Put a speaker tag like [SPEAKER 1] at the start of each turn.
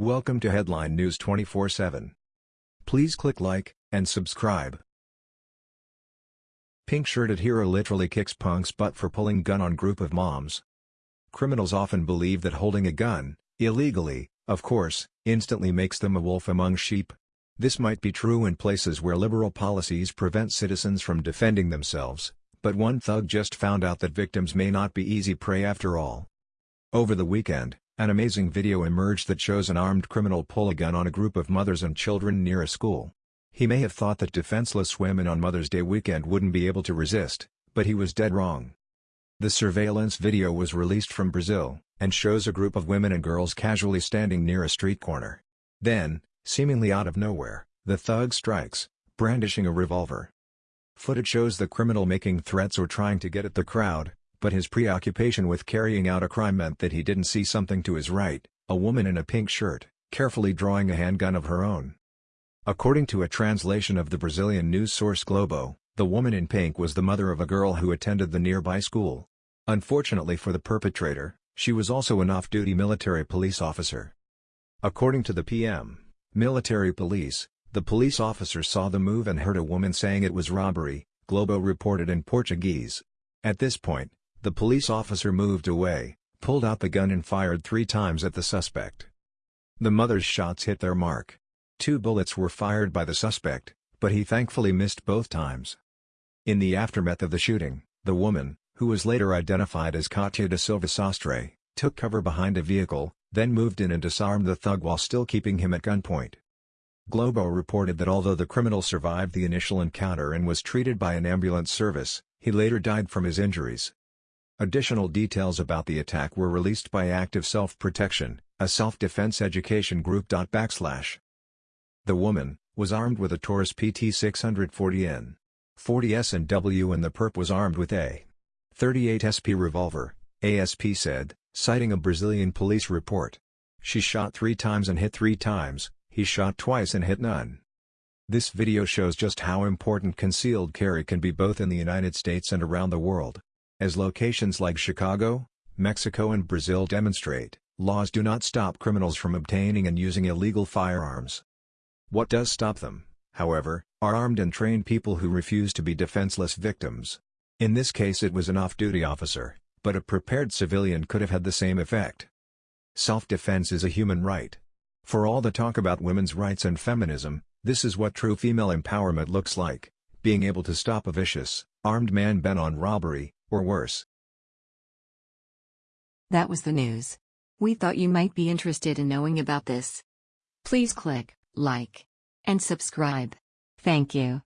[SPEAKER 1] Welcome to Headline News 24/7. Please click like and subscribe. Pink-shirted hero literally kicks punk's butt for pulling gun on group of moms. Criminals often believe that holding a gun, illegally, of course, instantly makes them a wolf among sheep. This might be true in places where liberal policies prevent citizens from defending themselves, but one thug just found out that victims may not be easy prey after all. Over the weekend, an amazing video emerged that shows an armed criminal pull a gun on a group of mothers and children near a school. He may have thought that defenseless women on Mother's Day weekend wouldn't be able to resist, but he was dead wrong. The surveillance video was released from Brazil, and shows a group of women and girls casually standing near a street corner. Then, seemingly out of nowhere, the thug strikes, brandishing a revolver. Footage shows the criminal making threats or trying to get at the crowd, but his preoccupation with carrying out a crime meant that he didn't see something to his right, a woman in a pink shirt, carefully drawing a handgun of her own. According to a translation of the Brazilian news source Globo, the woman in pink was the mother of a girl who attended the nearby school. Unfortunately for the perpetrator, she was also an off-duty military police officer. According to the PM, military police, the police officer saw the move and heard a woman saying it was robbery, Globo reported in Portuguese. At this point, the police officer moved away, pulled out the gun and fired three times at the suspect. The mother's shots hit their mark. Two bullets were fired by the suspect, but he thankfully missed both times. In the aftermath of the shooting, the woman, who was later identified as Katia da Silva Sastre, took cover behind a vehicle, then moved in and disarmed the thug while still keeping him at gunpoint. Globo reported that although the criminal survived the initial encounter and was treated by an ambulance service, he later died from his injuries. Additional details about the attack were released by Active Self-Protection, a self-defense education group. Backslash. The woman, was armed with a Taurus PT 640N. 40S and W and the perp was armed with a 38 SP revolver, ASP said, citing a Brazilian police report. She shot three times and hit three times, he shot twice and hit none. This video shows just how important concealed carry can be both in the United States and around the world. As locations like Chicago, Mexico and Brazil demonstrate, laws do not stop criminals from obtaining and using illegal firearms. What does stop them, however, are armed and trained people who refuse to be defenseless victims. In this case it was an off-duty officer, but a prepared civilian could have had the same effect. Self-defense is a human right. For all the talk about women's rights and feminism, this is what true female empowerment looks like, being able to stop a vicious, armed man bent on robbery, or worse.
[SPEAKER 2] That was the news. We thought you might be interested in knowing about this. Please click like and subscribe. Thank you.